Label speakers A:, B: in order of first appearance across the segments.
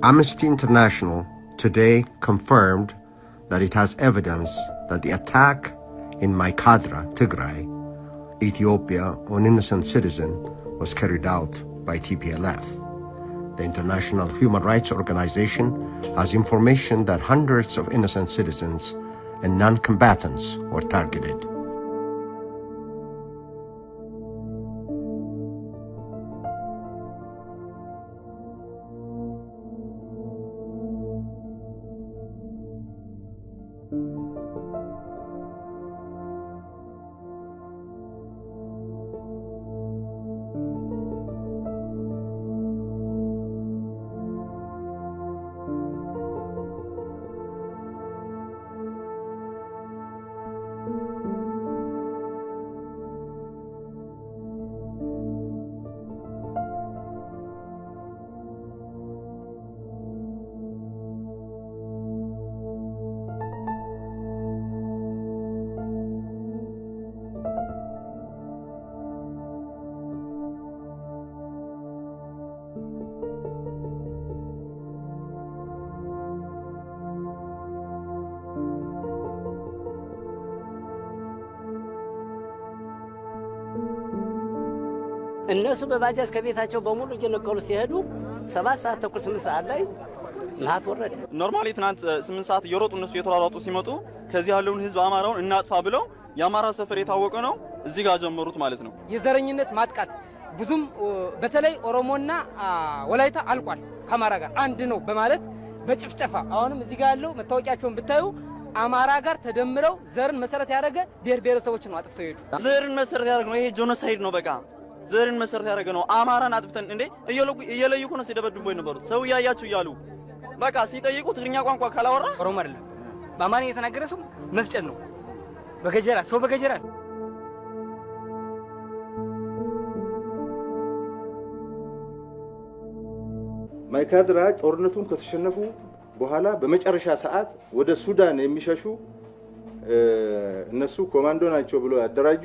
A: Amnesty International today confirmed that it has evidence that the attack in Maikadra, Tigray, Ethiopia, on innocent citizen was carried out by TPLF. The International Human Rights Organization has information that hundreds of innocent citizens and non-combatants were targeted.
B: እነሱ በባጃጅ ከቤታቸው በሙሉ እየነቀሉ ሲሄዱ ሰባት ሰዓት ተኩል ስምንት ሰዓት ላይ መዓት ወረደ።
C: normally ትናንት ስምንት ሰዓት እየሮጡ እነሱ የተሯሯጡ ሲመጡ ከዚህ ያለውን ህዝብ አማራውን እናጥፋ ብለው የአማራ ሰፈር የታወቀ ነው እዚህ ጋር ጀመሩት ማለት ነው።
D: የዘረኝነት ማጥቃት ብዙም በተለይ ኦሮሞና ወላይታ አልቋል ከአማራ ጋር አንድ ነው በማለት በጭፍጨፋ አሁንም እዚህ ጋር ያለው መታወቂያቸውን ብታዩ አማራ ጋር ተደምረው ዘርን መሰረት ያደረገ ብሔር ብሔረሰቦችን ነው አጥፍተው ሄዱ።
C: ዘርን መሰረት ያደረገ ነው። ይሄ ጆኖሳይድ ነው። በቃ ዘርን መሰረት ያደረገ ነው። አማራን አጥፍተን እንዴ እየለዩ እኮ ነው ሲደበድቡ የነበሩት ሰው እያያችሁ እያሉ በቃ ሲጠይቁ ትግርኛ ቋንቋ ካላወራ
D: ኦሮሞ አይደለም በአማርኛ የተናገረ ሰው መፍጨት ነው። በገጀራ ሰው በገጀራ
E: ማይካድራ ጦርነቱን ከተሸነፉ በኋላ በመጨረሻ ሰዓት ወደ ሱዳን የሚሸሹ እነሱ ኮማንዶ ናቸው ብሎ ያደራጁ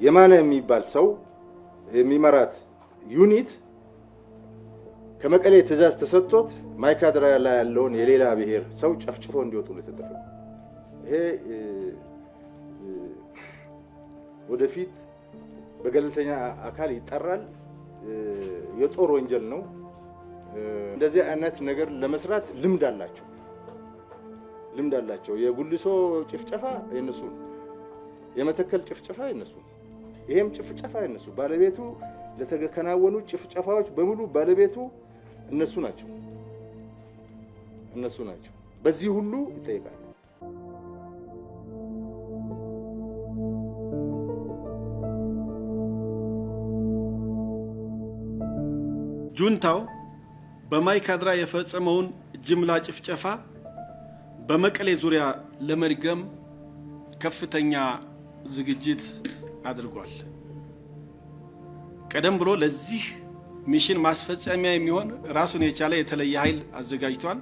E: የማነ የሚባል ሰው የሚመራት unit ከመቀሌ ትእዛዝ ተሰጥቶት ማይካድራ ላይ ያለውን የሌላ ብሔር ሰው ጨፍጭፎ እንዲወጡ ነው የተደረገው። ይሄ ወደፊት በገለልተኛ አካል ይጣራል። የጦር ወንጀል ነው። እንደዚህ አይነት ነገር ለመስራት ልምድ አላቸው ልምድ አላቸው። የጉልሶ ጭፍጨፋ የነሱ ነው። የመተከል ጭፍጨፋ የነሱ ነው። ይሄም ጭፍጨፋ የነሱ ባለቤቱ ለተከናወኑ ጭፍጨፋዎች በሙሉ ባለቤቱ እነሱ ናቸው እነሱ ናቸው። በዚህ ሁሉ ይጠይቃል።
F: ጁንታው በማይካድራ የፈጸመውን ጅምላ ጭፍጨፋ በመቀሌ ዙሪያ ለመድገም ከፍተኛ ዝግጅት አድርጓል። ቀደም ብሎ ለዚህ ሚሽን ማስፈጸሚያ የሚሆን ራሱን የቻለ የተለየ ኃይል አዘጋጅቷል።